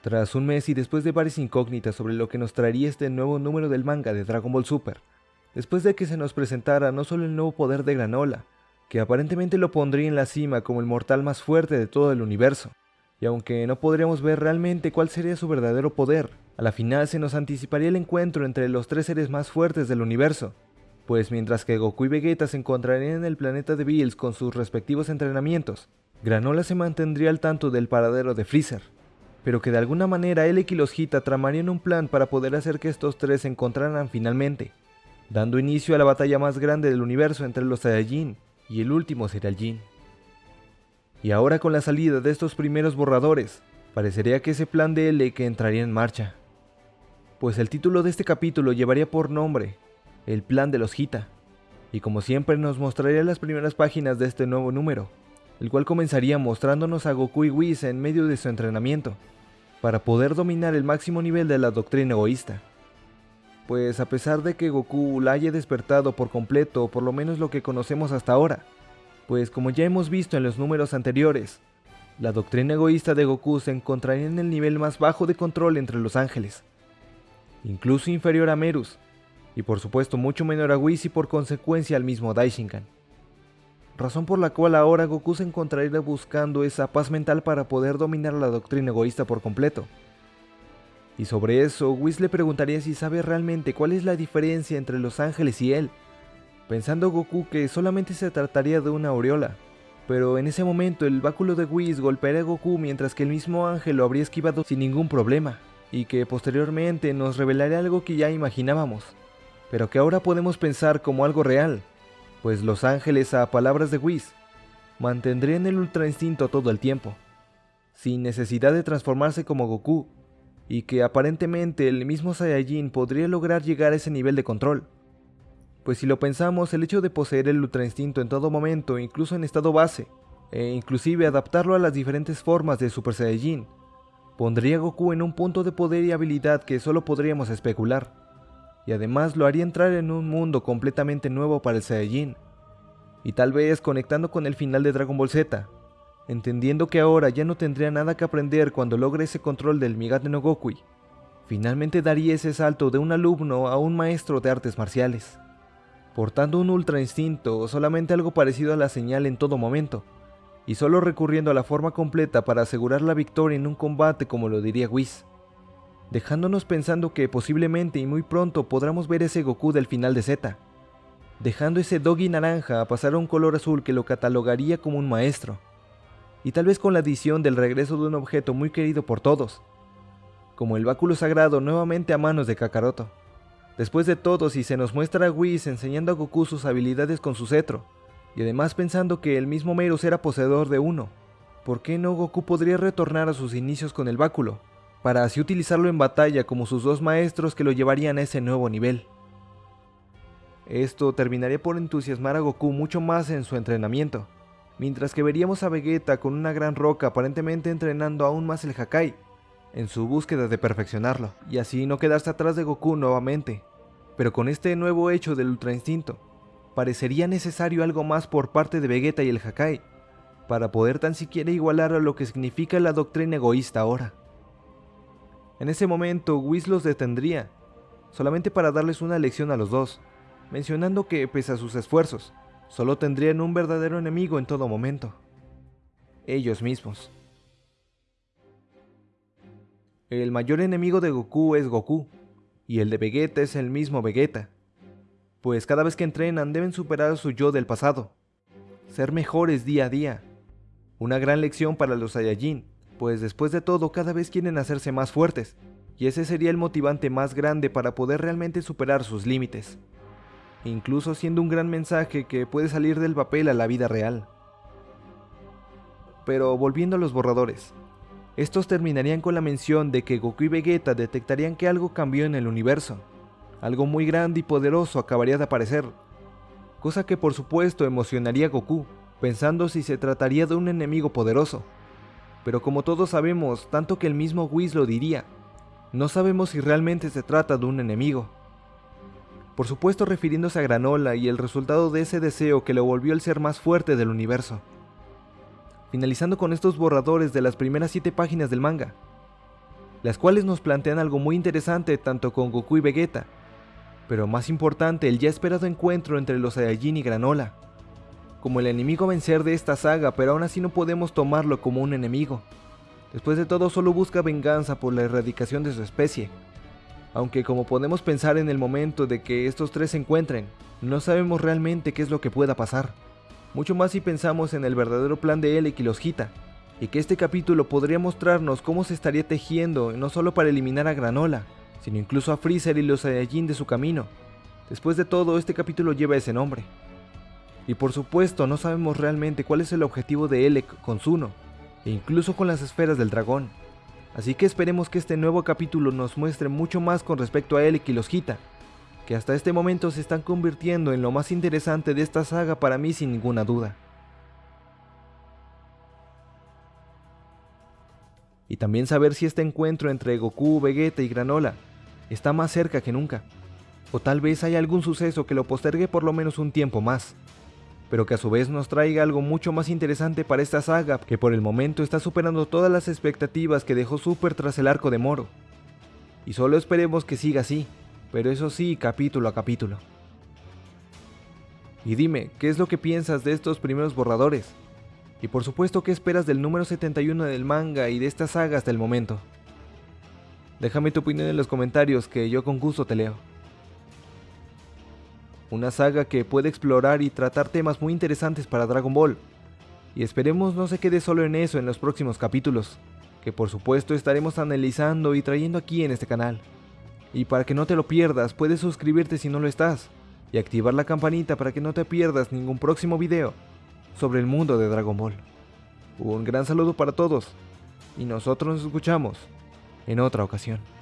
Tras un mes y después de varias incógnitas sobre lo que nos traería este nuevo número del manga de Dragon Ball Super, después de que se nos presentara no solo el nuevo poder de Granola, que aparentemente lo pondría en la cima como el mortal más fuerte de todo el universo, y aunque no podríamos ver realmente cuál sería su verdadero poder, a la final se nos anticiparía el encuentro entre los tres seres más fuertes del universo, pues mientras que Goku y Vegeta se encontrarían en el planeta de Bills con sus respectivos entrenamientos, Granola se mantendría al tanto del paradero de Freezer, pero que de alguna manera él y los Hita tramarían un plan para poder hacer que estos tres se encontraran finalmente, dando inicio a la batalla más grande del universo entre los Saiyajin y el último sería el Jin. Y ahora con la salida de estos primeros borradores, parecería que ese plan de que entraría en marcha. Pues el título de este capítulo llevaría por nombre El plan de los Hita, y como siempre nos mostraría las primeras páginas de este nuevo número, el cual comenzaría mostrándonos a Goku y Whis en medio de su entrenamiento, para poder dominar el máximo nivel de la doctrina egoísta. Pues a pesar de que Goku la haya despertado por completo, por lo menos lo que conocemos hasta ahora, pues como ya hemos visto en los números anteriores, la doctrina egoísta de Goku se encontraría en el nivel más bajo de control entre los ángeles, incluso inferior a Merus, y por supuesto mucho menor a Whis y por consecuencia al mismo Daishinkan razón por la cual ahora Goku se encontraría buscando esa paz mental para poder dominar la doctrina egoísta por completo. Y sobre eso, Whis le preguntaría si sabe realmente cuál es la diferencia entre los ángeles y él, pensando Goku que solamente se trataría de una aureola. Pero en ese momento el báculo de Whis golpearía a Goku mientras que el mismo ángel lo habría esquivado sin ningún problema, y que posteriormente nos revelaría algo que ya imaginábamos, pero que ahora podemos pensar como algo real, pues los ángeles a palabras de Whis mantendrían el ultra instinto todo el tiempo, sin necesidad de transformarse como Goku, y que aparentemente el mismo Saiyajin podría lograr llegar a ese nivel de control. Pues si lo pensamos, el hecho de poseer el ultra instinto en todo momento, incluso en estado base, e inclusive adaptarlo a las diferentes formas de Super Saiyajin, pondría a Goku en un punto de poder y habilidad que solo podríamos especular y además lo haría entrar en un mundo completamente nuevo para el Saiyajin. Y tal vez conectando con el final de Dragon Ball Z, entendiendo que ahora ya no tendría nada que aprender cuando logre ese control del Migate no Gokui, finalmente daría ese salto de un alumno a un maestro de artes marciales, portando un ultra instinto o solamente algo parecido a la señal en todo momento, y solo recurriendo a la forma completa para asegurar la victoria en un combate como lo diría Whis dejándonos pensando que posiblemente y muy pronto podremos ver ese Goku del final de Z, dejando ese Doggy naranja a pasar a un color azul que lo catalogaría como un maestro, y tal vez con la adición del regreso de un objeto muy querido por todos, como el báculo sagrado nuevamente a manos de Kakaroto. Después de todo, si se nos muestra a Whis enseñando a Goku sus habilidades con su cetro, y además pensando que el mismo Meirus era poseedor de uno, ¿por qué no Goku podría retornar a sus inicios con el báculo? Para así utilizarlo en batalla como sus dos maestros que lo llevarían a ese nuevo nivel. Esto terminaría por entusiasmar a Goku mucho más en su entrenamiento, mientras que veríamos a Vegeta con una gran roca aparentemente entrenando aún más el Hakai, en su búsqueda de perfeccionarlo, y así no quedarse atrás de Goku nuevamente. Pero con este nuevo hecho del Ultra Instinto, parecería necesario algo más por parte de Vegeta y el Hakai, para poder tan siquiera igualar a lo que significa la doctrina egoísta ahora. En ese momento, Whis los detendría, solamente para darles una lección a los dos, mencionando que, pese a sus esfuerzos, solo tendrían un verdadero enemigo en todo momento. Ellos mismos. El mayor enemigo de Goku es Goku, y el de Vegeta es el mismo Vegeta, pues cada vez que entrenan deben superar su yo del pasado, ser mejores día a día. Una gran lección para los Saiyajin, pues después de todo cada vez quieren hacerse más fuertes, y ese sería el motivante más grande para poder realmente superar sus límites, incluso siendo un gran mensaje que puede salir del papel a la vida real. Pero volviendo a los borradores, estos terminarían con la mención de que Goku y Vegeta detectarían que algo cambió en el universo, algo muy grande y poderoso acabaría de aparecer, cosa que por supuesto emocionaría a Goku, pensando si se trataría de un enemigo poderoso, pero como todos sabemos, tanto que el mismo Whis lo diría, no sabemos si realmente se trata de un enemigo. Por supuesto refiriéndose a Granola y el resultado de ese deseo que lo volvió el ser más fuerte del universo. Finalizando con estos borradores de las primeras 7 páginas del manga. las cuales nos plantean algo muy interesante tanto con Goku y Vegeta, pero más importante el ya esperado encuentro entre los Saiyajin y Granola, como el enemigo a vencer de esta saga, pero aún así no podemos tomarlo como un enemigo. Después de todo solo busca venganza por la erradicación de su especie, aunque como podemos pensar en el momento de que estos tres se encuentren, no sabemos realmente qué es lo que pueda pasar. Mucho más si pensamos en el verdadero plan de Elec y los Gita, y que este capítulo podría mostrarnos cómo se estaría tejiendo no solo para eliminar a Granola, sino incluso a Freezer y los Saiyajin de su camino. Después de todo, este capítulo lleva ese nombre. Y por supuesto, no sabemos realmente cuál es el objetivo de Elec con Zuno, e incluso con las esferas del dragón. Así que esperemos que este nuevo capítulo nos muestre mucho más con respecto a Elec y los Gita, que hasta este momento se están convirtiendo en lo más interesante de esta saga para mí sin ninguna duda. Y también saber si este encuentro entre Goku, Vegeta y Granola está más cerca que nunca, o tal vez hay algún suceso que lo postergue por lo menos un tiempo más pero que a su vez nos traiga algo mucho más interesante para esta saga que por el momento está superando todas las expectativas que dejó Super tras el arco de Moro. Y solo esperemos que siga así, pero eso sí, capítulo a capítulo. Y dime, ¿qué es lo que piensas de estos primeros borradores? Y por supuesto, ¿qué esperas del número 71 del manga y de esta saga hasta el momento? Déjame tu opinión en los comentarios que yo con gusto te leo una saga que puede explorar y tratar temas muy interesantes para Dragon Ball. Y esperemos no se quede solo en eso en los próximos capítulos, que por supuesto estaremos analizando y trayendo aquí en este canal. Y para que no te lo pierdas, puedes suscribirte si no lo estás, y activar la campanita para que no te pierdas ningún próximo video sobre el mundo de Dragon Ball. Un gran saludo para todos, y nosotros nos escuchamos en otra ocasión.